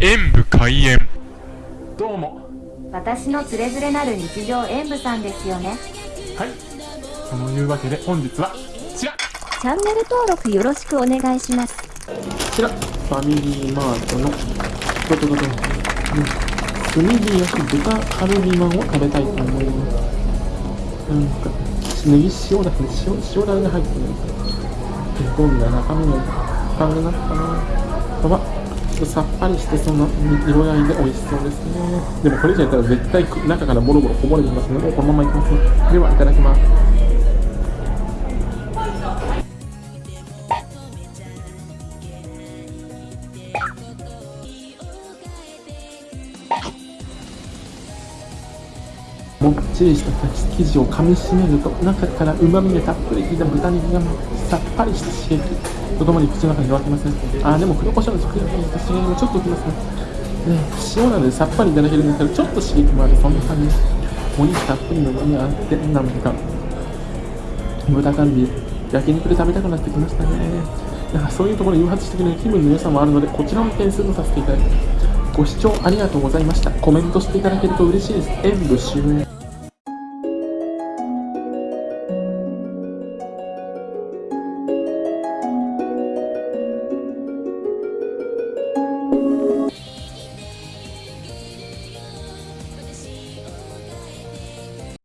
演武開演。どうも。私のつれづれなる日常演舞さんですよね。はい。そのいうわけで本日はこちら。こチャンネル登録よろしくお願いします。ちら。ファミリーマートのドドドドンうん。炭火焼き豚カルビマンを食べたいと思いますなん。かネギ塩だけ塩塩だれが入ってるん。ですよどん。な中身の感じになったかなそばとさっぱりしてその色合いで美味しそうですね。でもこれ以上やったら絶対中からボロボロこぼれてきますねでこのままいきますね。ではいただきます。もっちりした生地を噛みしめると中からうまみがたっぷり効いた豚肉がさっぱりした刺激とともに口の中に広がってますね。あーでも黒胡椒の刺激が刺激もちょっときますね。ね塩なのでさっぱりいただけるんですけどちょっと刺激もあるそんな感じ。ですお肉たっぷりの旨味があってなんか豚カルビ焼肉で食べたくなってきましたね。なんかそういうところに誘発してくれる気分の良さもあるのでこちらも点数とさせていただきますご視聴ありがとうございました。コメントしていただけると嬉しいです。演武終了。